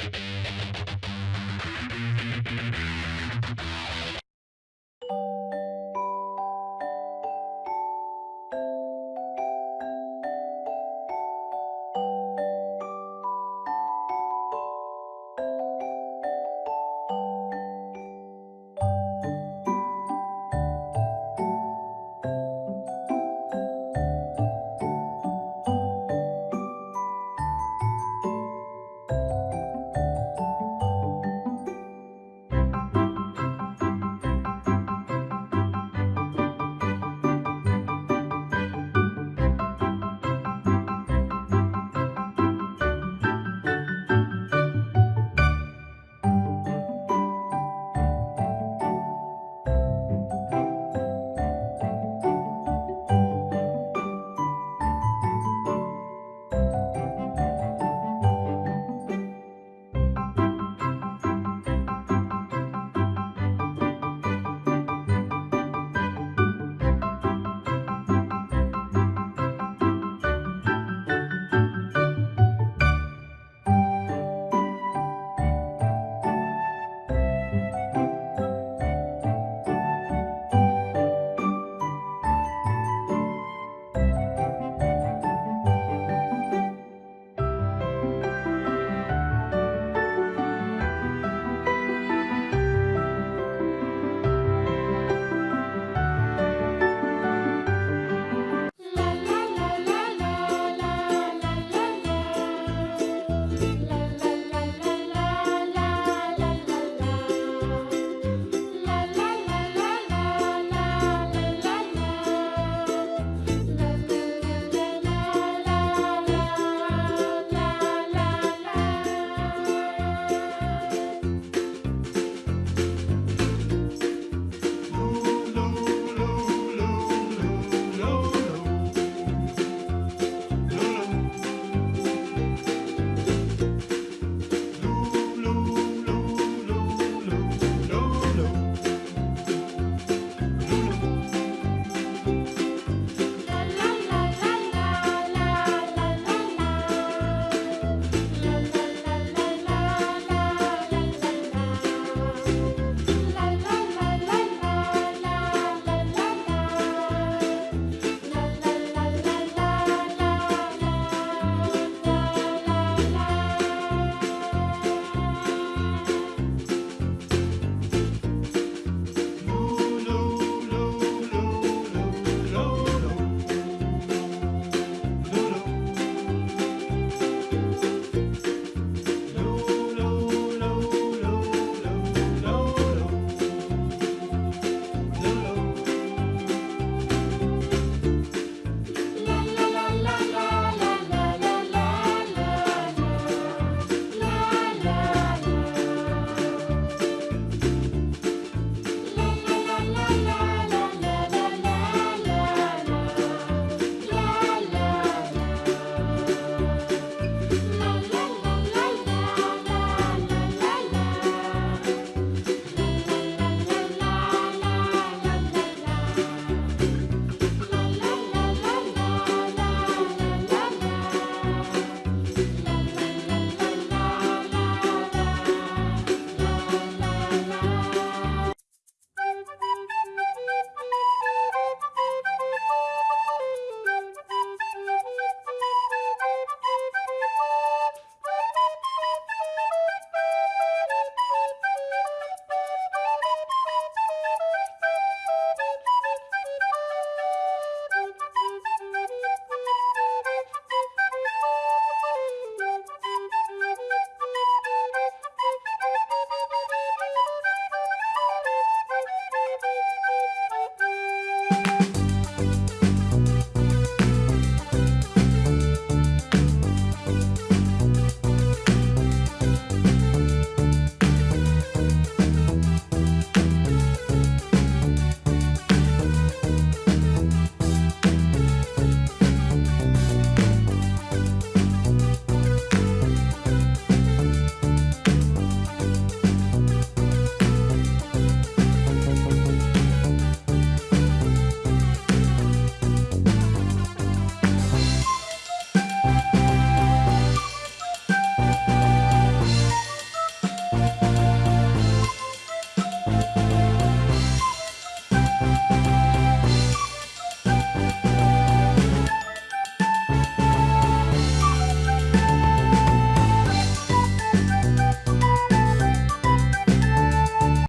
Bye.